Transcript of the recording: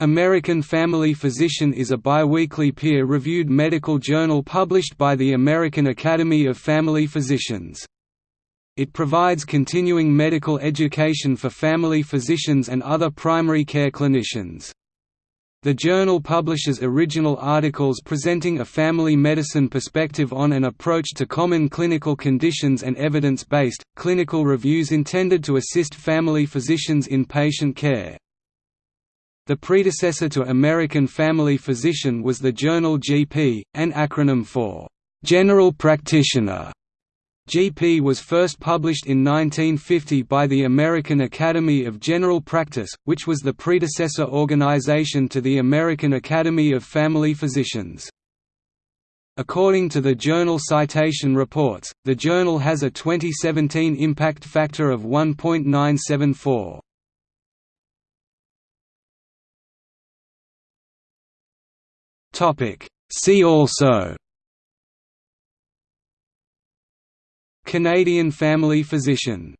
American Family Physician is a biweekly peer-reviewed medical journal published by the American Academy of Family Physicians. It provides continuing medical education for family physicians and other primary care clinicians. The journal publishes original articles presenting a family medicine perspective on an approach to common clinical conditions and evidence-based, clinical reviews intended to assist family physicians in patient care. The predecessor to American Family Physician was the journal GP, an acronym for General Practitioner. GP was first published in 1950 by the American Academy of General Practice, which was the predecessor organization to the American Academy of Family Physicians. According to the journal Citation Reports, the journal has a 2017 impact factor of 1.974. Topic. See also Canadian family physician